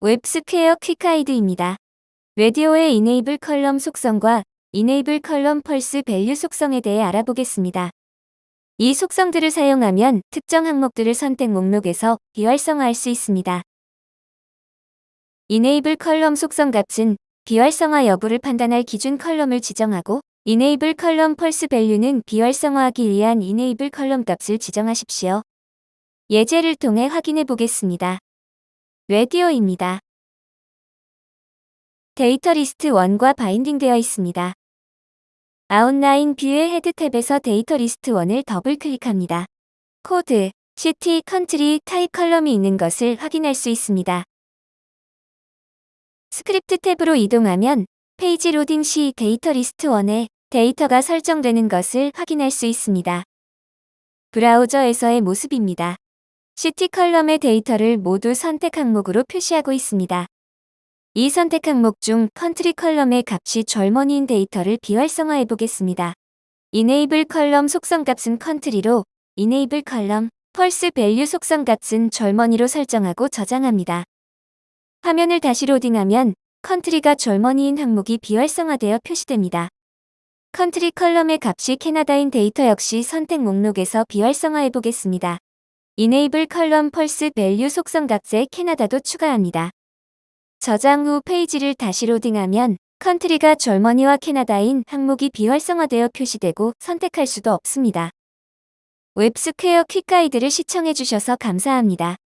WebSquare Quick Guide입니다. 라디오의 enable column 속성과 enable column false value 속성에 대해 알아보겠습니다. 이 속성들을 사용하면 특정 항목들을 선택 목록에서 비활성화할 수 있습니다. enable column 속성 값은 비활성화 여부를 판단할 기준 column을 지정하고 enable column false value는 비활성화하기 위한 enable column 값을 지정하십시오. 예제를 통해 확인해 보겠습니다. 라디오입니다. 데이터 리스트 1과 binding되어 있습니다. outline view의 head tab에서 데이터 리스트 1을 더블 클릭합니다. code, city, country, type column이 있는 것을 확인할 수 있습니다. script tab으로 이동하면 페이지 로딩 시 데이터 리스트 1에 데이터가 설정되는 것을 확인할 수 있습니다. 브라우저에서의 모습입니다. city column의 데이터를 모두 선택 항목으로 표시하고 있습니다. 이 선택 항목 중 country column의 값이 Germany인 데이터를 비활성화해 보겠습니다. enable column 속성 값은 country로 enable column false value 속성 값은 Germany로 설정하고 저장합니다. 화면을 다시 로딩하면 country가 Germany인 항목이 비활성화되어 표시됩니다. country column의 값이 캐나다인 데이터 역시 선택 목록에서 비활성화해 보겠습니다. enable column false value 속성 값에 캐나다도 추가합니다. 저장 후 페이지를 다시 로딩하면 country가 Germany와 캐나다인 항목이 비활성화되어 표시되고 선택할 수도 없습니다. WebSquare Quick Guide를 시청해주셔서 감사합니다.